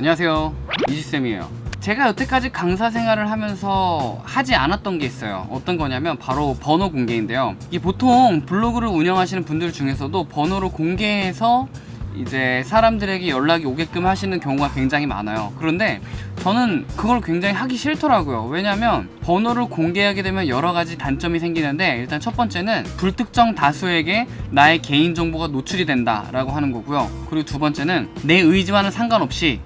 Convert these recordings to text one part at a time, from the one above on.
안녕하세요. 이지쌤이에요. 제가 여태까지 강사 생활을 하면서 하지 않았던 게 있어요. 어떤 거냐면 바로 번호 공개인데요. 이게 보통 블로그를 운영하시는 분들 중에서도 번호를 공개해서 이제 사람들에게 연락이 오게끔 하시는 경우가 굉장히 많아요. 그런데 저는 그걸 굉장히 하기 싫더라고요. 왜냐면 번호를 공개하게 되면 여러 가지 단점이 생기는데 일단 첫 번째는 불특정 다수에게 나의 개인정보가 노출이 된다 라고 하는 거고요. 그리고 두 번째는 내 의지와는 상관없이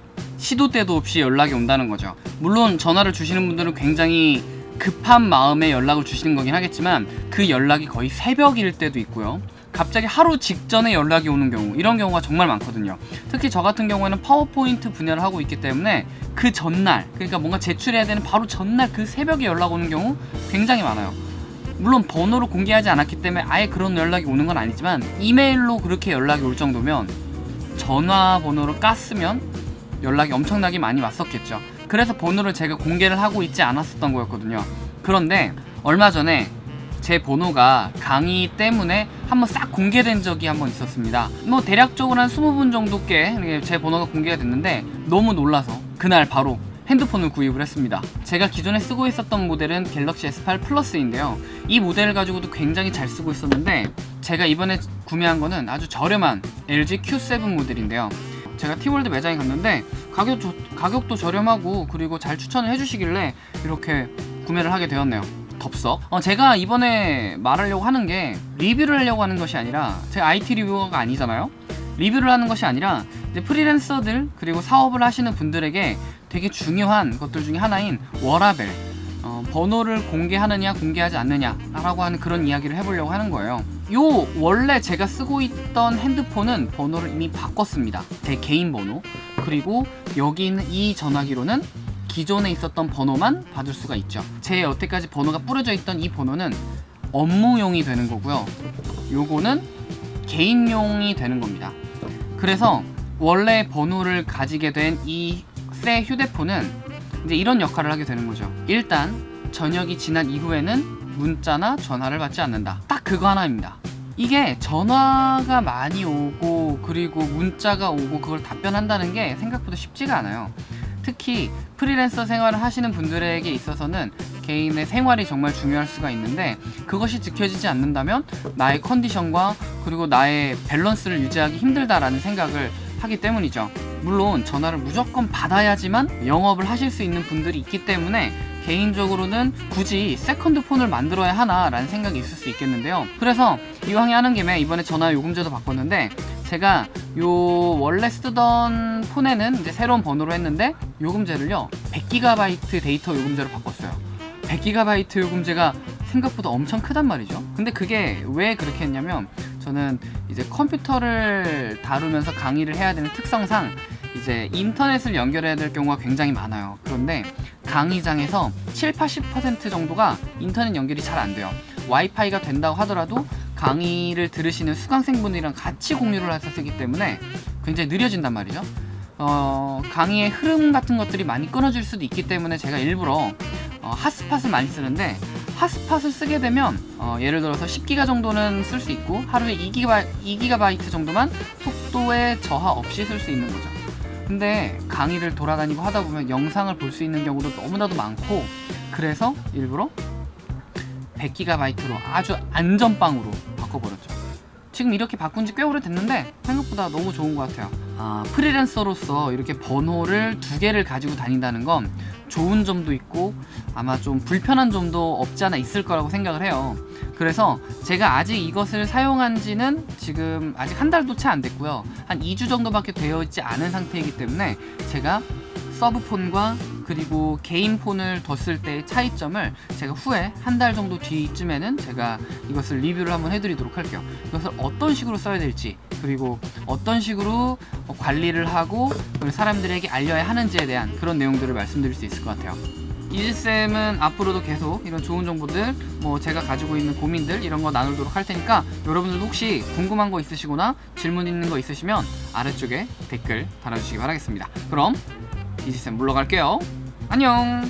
시도 때도 없이 연락이 온다는 거죠. 물론 전화를 주시는 분들은 굉장히 급한 마음에 연락을 주시는 거긴 하겠지만 그 연락이 거의 새벽일 때도 있고요. 갑자기 하루 직전에 연락이 오는 경우 이런 경우가 정말 많거든요. 특히 저 같은 경우에는 파워포인트 분야를 하고 있기 때문에 그 전날 그러니까 뭔가 제출해야 되는 바로 전날 그 새벽에 연락 오는 경우 굉장히 많아요. 물론 번호를 공개하지 않았기 때문에 아예 그런 연락이 오는 건 아니지만 이메일로 그렇게 연락이 올 정도면 전화번호를 깠으면 연락이 엄청나게 많이 왔었겠죠. 그래서 번호를 제가 공개를 하고 있지 않았었던 거였거든요. 그런데 얼마 전에 제 번호가 강의 때문에 한번 싹 공개된 적이 한번 있었습니다. 뭐 대략적으로 한 20분 정도께 제 번호가 공개가 됐는데 너무 놀라서 그날 바로 핸드폰을 구입을 했습니다. 제가 기존에 쓰고 있었던 모델은 갤럭시 S8 플러스인데요. 이 모델을 가지고도 굉장히 잘 쓰고 있었는데 제가 이번에 구매한 거는 아주 저렴한 LG Q7 모델인데요 제가 티월드 매장에 갔는데 가격 조, 가격도 저렴하고 그리고 잘 추천을 해주시길래 이렇게 구매를 하게 되었네요. 덥석? 어, 제가 이번에 말하려고 하는 게 리뷰를 하려고 하는 것이 아니라 제가 IT 리뷰어가 아니잖아요? 리뷰를 하는 것이 아니라 프리랜서들 그리고 사업을 하시는 분들에게 되게 중요한 것들 중에 하나인 워라밸 어, 번호를 공개하느냐 공개하지 않느냐 라고 하는 그런 이야기를 해보려고 하는 거예요 요 원래 제가 쓰고 있던 핸드폰은 번호를 이미 바꿨습니다. 제 개인 번호. 그리고 여기 있는 이 전화기로는 기존에 있었던 번호만 받을 수가 있죠. 제 여태까지 번호가 뿌려져 있던 이 번호는 업무용이 되는 거고요. 요거는 개인용이 되는 겁니다. 그래서 원래 번호를 가지게 된 이 새 휴대폰은 이제 이런 역할을 하게 되는 거죠. 일단 저녁이 지난 이후에는 문자나 전화를 받지 않는다. 딱 그거 하나입니다. 이게 전화가 많이 오고 그리고 문자가 오고 그걸 답변한다는 게 생각보다 쉽지가 않아요. 특히 프리랜서 생활을 하시는 분들에게 있어서는 개인의 생활이 정말 중요할 수가 있는데 그것이 지켜지지 않는다면 나의 컨디션과 그리고 나의 밸런스를 유지하기 힘들다라는 생각을 하기 때문이죠. 물론 전화를 무조건 받아야지만 영업을 하실 수 있는 분들이 있기 때문에 개인적으로는 굳이 second phone을 만들어야 하나 라는 생각이 있을 수 있겠는데요. 그래서 이왕에 하는 김에 이번에 전화 요금제도 바꿨는데 제가 요 원래 쓰던 폰에는 이제 새로운 번호로 했는데 요금제를요 100GB 데이터 요금제로 바꿨어요. 100GB 요금제가 생각보다 엄청 크단 말이죠. 근데 그게 왜 그렇게 했냐면 저는 이제 컴퓨터를 다루면서 강의를 해야 되는 특성상 이제 인터넷을 연결해야 될 경우가 굉장히 많아요. 그런데 강의장에서 7, 80% 정도가 인터넷 연결이 잘 안 돼요. 와이파이가 된다고 하더라도 강의를 들으시는 수강생분들이랑 같이 공유를 해서 쓰기 때문에 굉장히 느려진단 말이죠. 어, 강의의 흐름 같은 것들이 많이 끊어질 수도 있기 때문에 제가 일부러 어, 핫스팟을 많이 쓰는데 핫스팟을 쓰게 되면 어, 예를 들어서 10기가 정도는 쓸 수 있고 하루에 2기가, 2기가바이트 정도만 속도의 저하 없이 쓸 수 있는 거죠 근데 강의를 돌아다니고 하다 보면 영상을 볼 수 있는 경우도 너무나도 많고 그래서 일부러 100GB로 아주 안전빵으로 바꿔버렸죠. 지금 이렇게 바꾼 지 꽤 오래됐는데 생각보다 너무 좋은 것 같아요. 아, 프리랜서로서 이렇게 번호를 두 개를 가지고 다닌다는 건 좋은 점도 있고 아마 좀 불편한 점도 없지 않아 있을 거라고 생각을 해요 그래서 제가 아직 이것을 사용한 지는 지금 아직 한 달도 채 안 됐고요. 한 2주 정도밖에 되어 있지 않은 상태이기 때문에 제가 서브폰과 그리고 개인 폰을 뒀을 때의 차이점을 제가 후에 한 달 정도 뒤쯤에는 제가 이것을 리뷰를 한번 해드리도록 할게요. 이것을 어떤 식으로 써야 될지 그리고 어떤 식으로 관리를 하고 사람들에게 알려야 하는지에 대한 그런 내용들을 말씀드릴 수 있을 것 같아요 이지쌤은 앞으로도 계속 이런 좋은 정보들 뭐 제가 가지고 있는 고민들 이런 거 나누도록 할 테니까 여러분들도 혹시 궁금한 거 있으시거나 질문 있는 거 있으시면 아래쪽에 댓글 달아주시기 바라겠습니다. 그럼 이지쌤 물러갈게요. 안녕